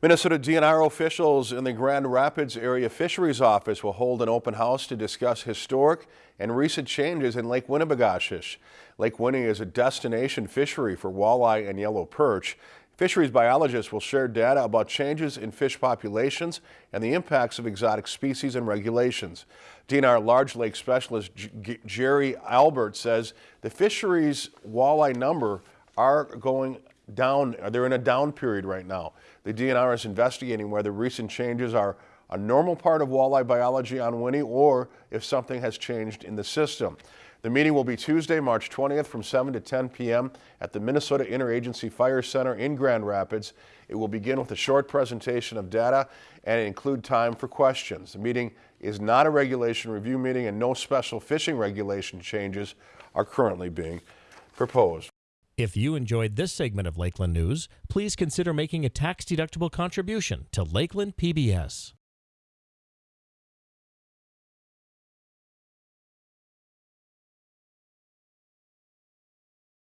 Minnesota DNR officials in the Grand Rapids Area Fisheries Office will hold an open house to discuss historic and recent changes in Lake Winnibigoshish. Lake Winnie is a destination fishery for walleye and yellow perch. Fisheries biologists will share data about changes in fish populations and the impacts of exotic species and regulations. DNR large lake specialist G Jerry Albert says the fisheries walleye number are going down, they're in a down period right now. The DNR is investigating whether recent changes are a normal part of walleye biology on Winnie or if something has changed in the system. The meeting will be Tuesday, March 20th from 7 to 10 p.m. at the Minnesota Interagency Fire Center in Grand Rapids. It will begin with a short presentation of data and include time for questions. The meeting is not a regulation review meeting and no special fishing regulation changes are currently being proposed. If you enjoyed this segment of Lakeland News, please consider making a tax-deductible contribution to Lakeland PBS.